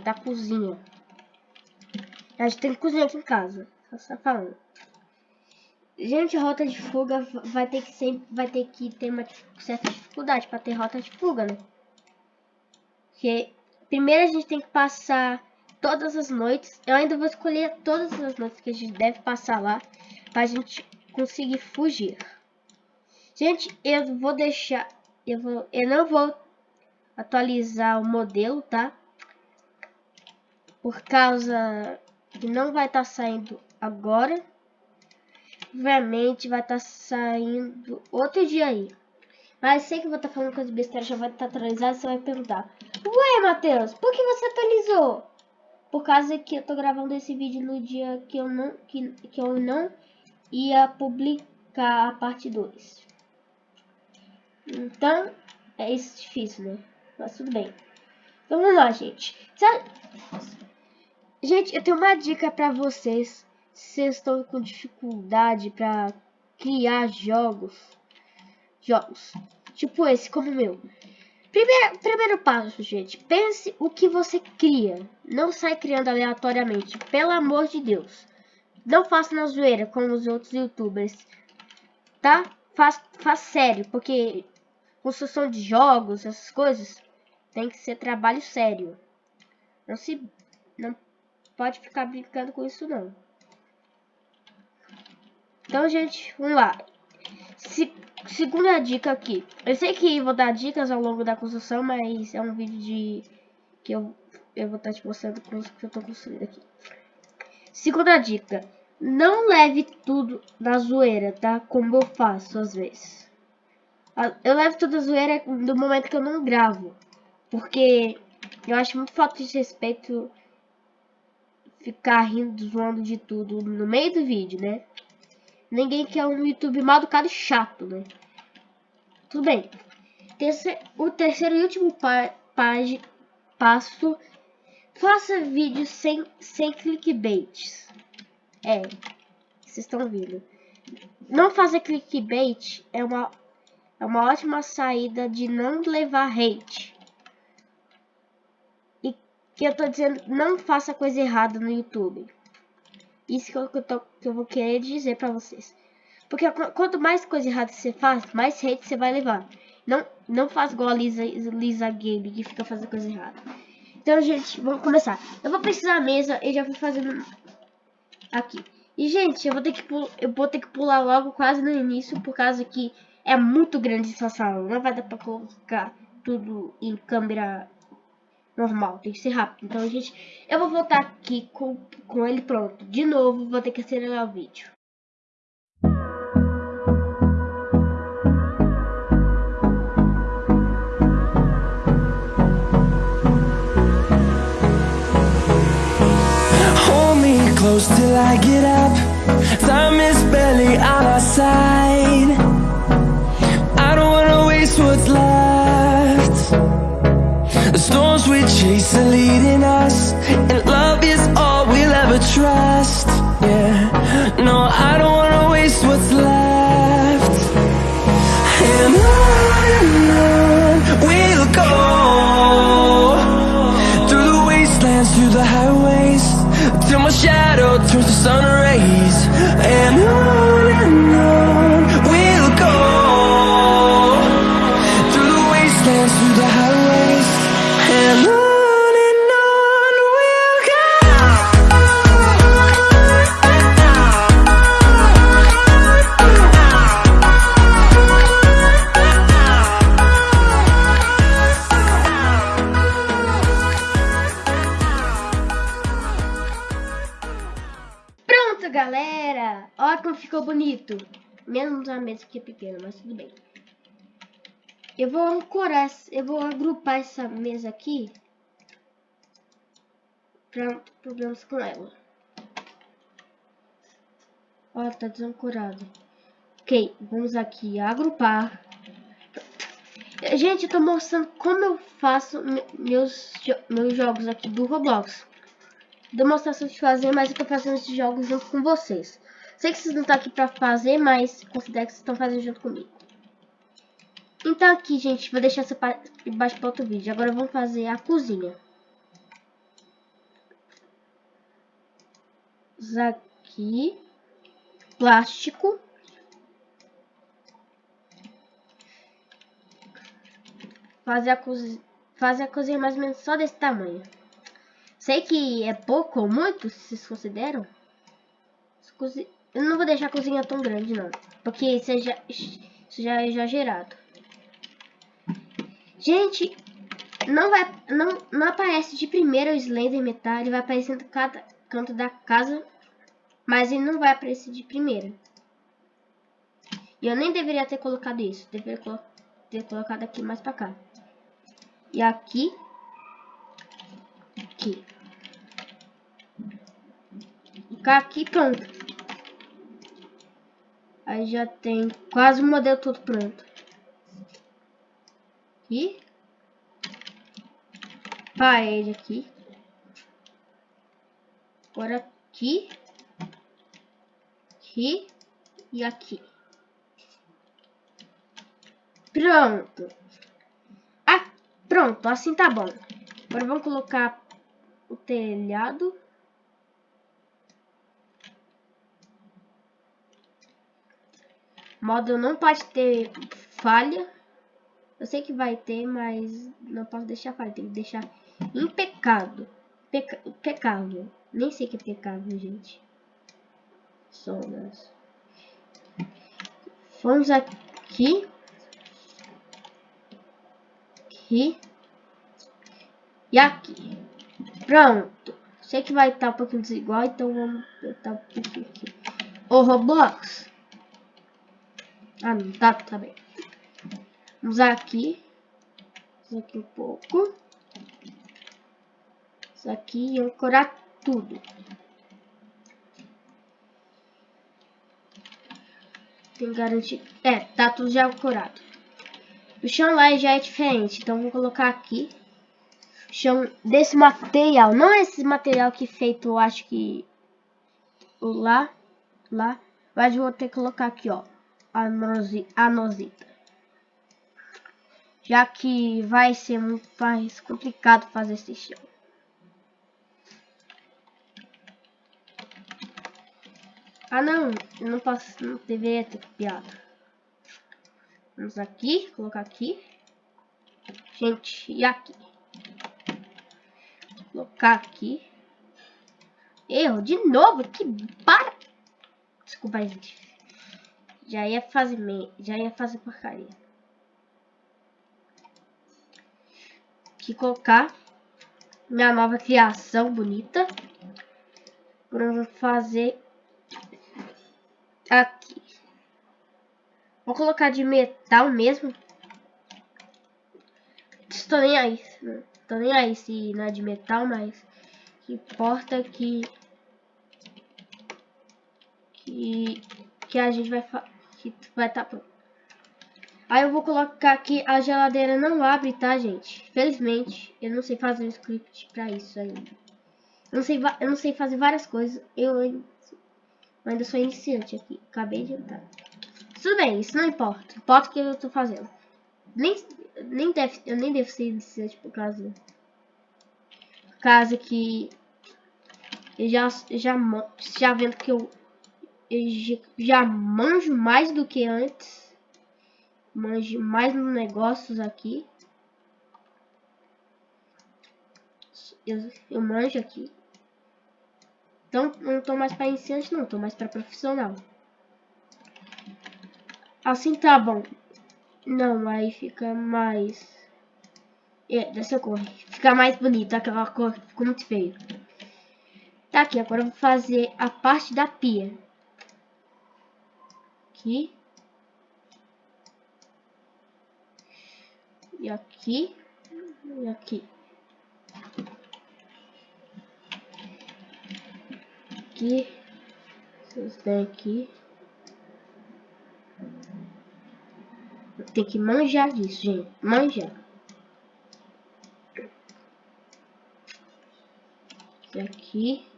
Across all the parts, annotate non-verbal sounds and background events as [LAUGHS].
da cozinha. A gente tem que cozinhar aqui em casa. Só tá falando. Gente, rota de fuga vai ter que sempre vai ter que ter uma certa dificuldade para ter rota de fuga, né? Porque primeiro a gente tem que passar todas as noites. Eu ainda vou escolher todas as noites que a gente deve passar lá para a gente conseguir fugir. Gente, eu vou deixar eu vou eu não vou atualizar o modelo, tá? Por causa que não vai estar tá saindo agora. Obviamente vai estar tá saindo outro dia aí. Mas sei que vou estar tá falando coisa besteira, já vai estar tá atualizado, você vai perguntar. Ué, Matheus, por que você atualizou? Por causa que eu tô gravando esse vídeo no dia que eu não, que, que eu não ia publicar a parte 2. Então, é isso difícil, né? Mas tudo bem. Vamos lá, gente. Gente, eu tenho uma dica pra vocês vocês estão com dificuldade para criar jogos, jogos, tipo esse, como o meu. Primeiro, primeiro passo, gente, pense o que você cria. Não sai criando aleatoriamente, pelo amor de Deus. Não faça na zoeira como os outros youtubers, tá? Faz, faz sério, porque construção de jogos, essas coisas, tem que ser trabalho sério. Não se... Pode ficar brincando com isso, não. Então, gente, vamos lá. Se, segunda dica aqui. Eu sei que vou dar dicas ao longo da construção, mas é um vídeo de... Que eu, eu vou estar te mostrando como que eu estou construindo aqui. Segunda dica. Não leve tudo na zoeira, tá? Como eu faço às vezes. Eu levo tudo na zoeira no momento que eu não gravo. Porque eu acho muito falta de respeito ficar rindo, zoando de tudo no meio do vídeo, né? Ninguém quer um YouTube mal educado e chato, né? Tudo bem. o terceiro e último pa passo. Faça vídeos sem, sem clickbaits. É. Vocês estão vendo. Não fazer clickbait é uma, é uma ótima saída de não levar hate. Que eu tô dizendo, não faça coisa errada no YouTube. Isso que eu, tô, que eu vou querer dizer pra vocês. Porque quanto mais coisa errada você faz, mais hate você vai levar. Não, não faz igual a Lisa, Lisa Game, que fica fazendo coisa errada. Então, gente, vamos começar. Eu vou precisar da mesa e já vou fazendo aqui. E, gente, eu vou ter que eu vou ter que pular logo quase no início, por causa que é muito grande essa sala. Não vai dar pra colocar tudo em câmera normal, tem que ser rápido. Então, gente, eu vou voltar aqui com, com ele pronto. De novo, vou ter que acelerar o vídeo. Hold me close till I get up Time is barely on our side we chase are leading bonito. Menos a mesa que é pequena, mas tudo bem. Eu vou ancorar, eu vou agrupar essa mesa aqui para problemas com ela. Ó, tá desancorado. Ok, vamos aqui agrupar. Gente, eu tô mostrando como eu faço meus, meus jogos aqui do Roblox. Demonstração de fazer, mas eu tô fazendo esses jogos junto com vocês. Sei que vocês não estão aqui pra fazer, mas considero que vocês estão fazendo junto comigo. Então aqui, gente, vou deixar essa parte embaixo para outro vídeo. Agora vamos fazer a cozinha. aqui, plástico. Fazer a cozinha, fazer a cozinha mais ou menos só desse tamanho. Sei que é pouco ou muito, se vocês consideram. Eu não vou deixar a cozinha tão grande, não. Porque isso, é já, isso já é exagerado. Gente, não vai não, não aparece de primeiro o Slender Metal. Ele vai aparecendo cada canto da casa. Mas ele não vai aparecer de primeira. E eu nem deveria ter colocado isso. Deveria ter colocado aqui mais pra cá. E aqui. Aqui. Ficar aqui pronto. Aí já tem quase o modelo todo pronto. Aqui. Parede aqui. Agora aqui. Aqui. E aqui. Pronto. Ah, pronto. Assim tá bom. Agora vamos colocar o telhado. Modo não pode ter falha. Eu sei que vai ter, mas não posso deixar falha. Tem que deixar impecável. Peca pecável. Nem sei que é pecável, gente. Sonas. Vamos aqui. Aqui. E aqui. Pronto. Sei que vai estar um pouquinho desigual, então vamos botar um pouquinho aqui. O Roblox. Ah, não, tá, tá bem. Vamos aqui. Isso aqui um pouco. Isso aqui e ancorar tudo. Que garantir. É, tá tudo já ancorado. O chão lá já é diferente, então vou colocar aqui. O chão desse material. Não é esse material que feito, eu acho que. Lá. Lá. Mas vou ter que colocar aqui, ó anosita. Já que vai ser muito mais complicado fazer esse chão. Ah não, eu não posso, não deveria ter copiado. Vamos aqui, colocar aqui. Gente, e aqui? Colocar aqui. Erro, de novo, que para. Desculpa, gente. Já ia fazer me... já ia fazer porcaria. Aqui colocar minha nova criação bonita. Para fazer aqui. Vou colocar de metal mesmo. Estou nem aí. Estou nem aí se não é de metal, mas que importa que que que a gente vai que vai estar tá pronto. Aí eu vou colocar aqui, a geladeira não abre, tá, gente? Felizmente, eu não sei fazer um script pra isso ainda. Eu não sei, eu não sei fazer várias coisas, eu ainda sou iniciante aqui, acabei de entrar. Tudo bem, isso não importa, importa o que eu tô fazendo. Nem, nem deve, eu nem devo ser iniciante por causa... Por causa que... Eu já, já, já vendo que eu eu já manjo mais do que antes. Manjo mais nos negócios aqui. Eu, eu manjo aqui. Então, não tô mais para iniciante, não. Tô mais para profissional. Assim tá bom. Não, aí fica mais... É, dessa cor. Fica mais bonito. Aquela cor ficou muito feio. Tá aqui, agora eu vou fazer a parte da pia aqui. E aqui. E aqui. Aqui. Esses daqui. Tem que manjar disso, gente. Manjar. Esse aqui.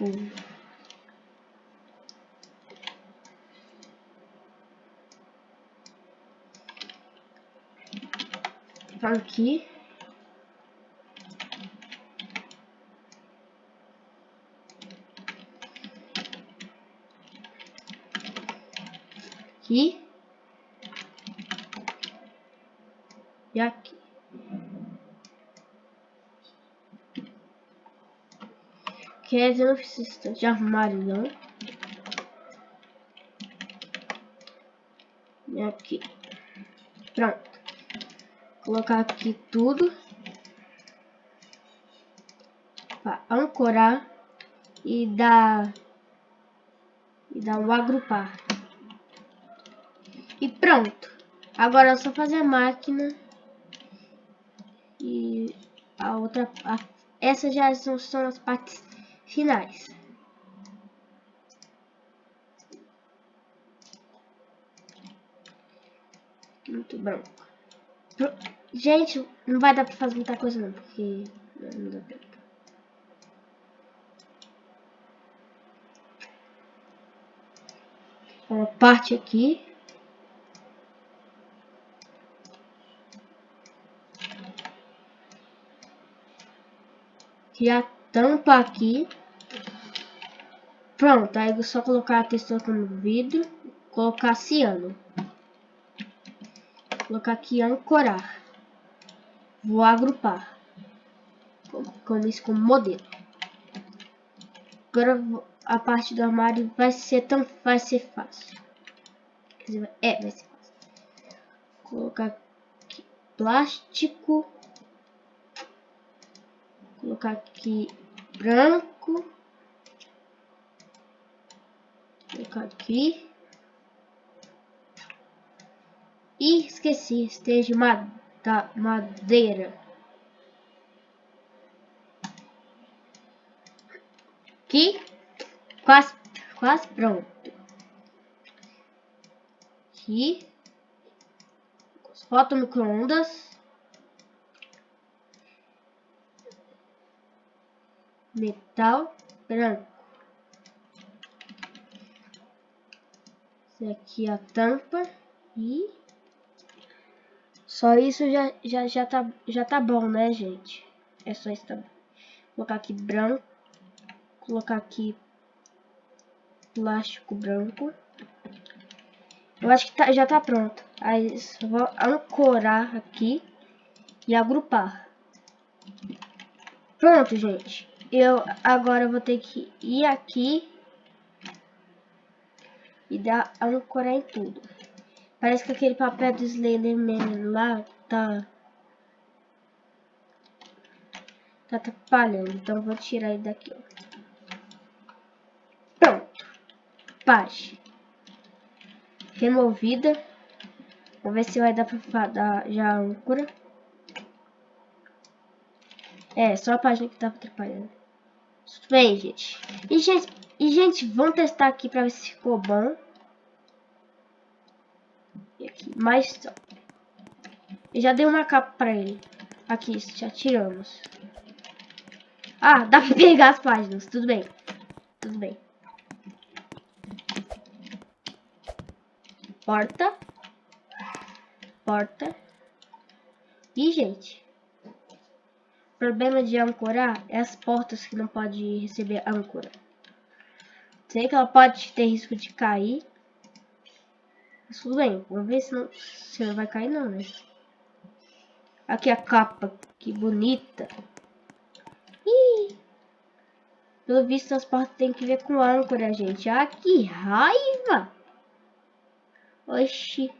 Hum. Aqui. Aqui. E aqui. Eu não preciso de armário, não. E aqui. Pronto. Colocar aqui tudo. Para ancorar e dar e dar um agrupar. E pronto. Agora é só fazer a máquina e a outra a, essas já são, são as partes finais. Muito branco. Gente, não vai dar pra fazer muita coisa não, porque não dá tempo. Uma parte aqui. Que a tampa aqui. Pronto, aí é só colocar a textura como vidro, colocar ciano colocar aqui ancorar. Vou agrupar. Com isso como modelo. Agora a parte do armário vai ser tão vai ser fácil. Dizer, é, vai ser fácil. Colocar aqui plástico. Colocar aqui branco. Aqui. E esqueci, esteja madeira. Aqui, quase, quase pronto. Aqui, foto microondas. Metal branco. Esse aqui a tampa e só isso já, já, já, tá, já tá bom, né, gente? É só isso. Tá colocar aqui branco. Colocar aqui plástico branco. Eu acho que tá, já tá pronto. Aí vou ancorar aqui e agrupar. Pronto, gente. Eu agora vou ter que ir aqui e dar ancorar em tudo. Parece que aquele papel do Slenderman lá tá... Tá atrapalhando. Então vou tirar ele daqui, ó. Pronto. Página. Removida. Vamos ver se vai dar pra dar já a âncora. É, só a página que tá atrapalhando. Tudo bem, gente. E, gente. E, gente, vamos testar aqui pra ver se ficou bom. E aqui, mais Eu já dei uma capa pra ele. Aqui, já tiramos. Ah, dá pra pegar as páginas. Tudo bem. Tudo bem. Porta. Porta. E, gente. Problema de ancorar é as portas que não pode receber âncora. Sei que ela pode ter risco de cair. Mas tudo bem, vamos ver se não, se não vai cair não, né? Aqui a capa, que bonita. Ih! Pelo visto as portas tem que ver com âncora, gente. Ah, que raiva! Oxi.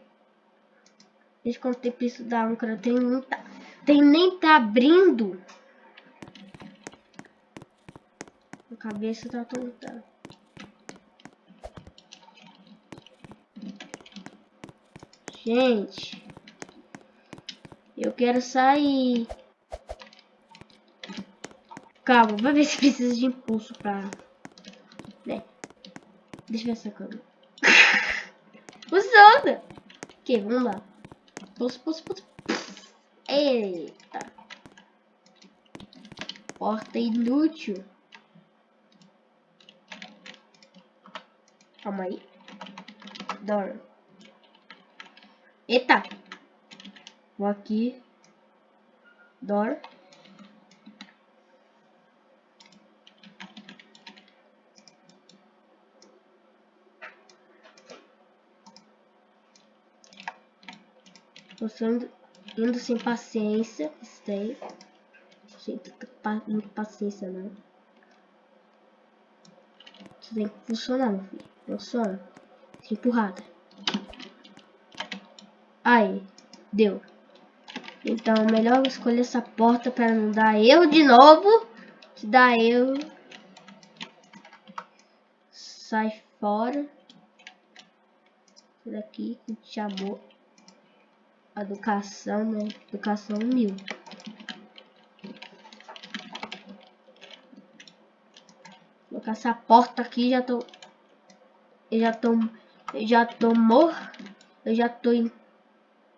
Desde quando tem preço da âncora, tem nem tá, tem nem tá abrindo. A cabeça tá tonta. Gente. Eu quero sair. Calma, vou ver se precisa de impulso pra... Né? Deixa eu ver essa câmera. [LAUGHS] Funciona! Ok, vamos lá. Pulso, pulso, pulso. Eita. Porta inútil. Calma aí. Dorme. Eita! Vou aqui. Door. Você indo, indo sem paciência. Stay. Gente, muita paciência, não. Você tem que funcionar, meu filho. Funciona. Empurrada. Aí. Deu. Então, melhor escolher essa porta para não dar erro de novo. Se dá erro. Sai fora. Isso daqui que chamou educação, né? Educação mil. Vou colocar essa porta aqui, já tô... Eu já tô... Eu já tô mor... Eu já tô em...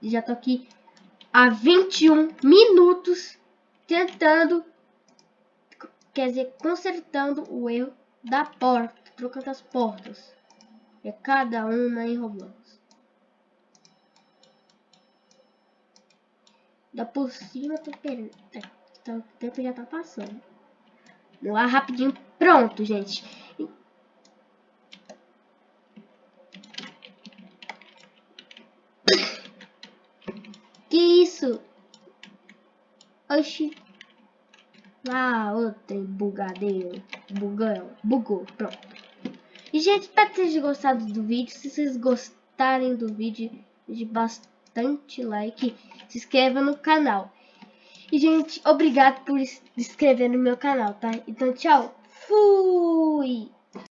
Já tô aqui há 21 minutos tentando... Quer dizer, consertando o erro da porta. Trocando as portas. É cada uma em Roblox. Da por cima, tô querendo. Tá, o tempo já tá passando. Vamos lá, rapidinho. Pronto, gente. Que isso? Oxi. Ah, outro bugadeiro. Bugão. Bugou. Pronto. E, gente, espero que vocês tenham gostado do vídeo. Se vocês gostarem do vídeo, de bastante like. Se inscreva no canal. E, gente, obrigado por se inscrever no meu canal, tá? Então, tchau. Fui!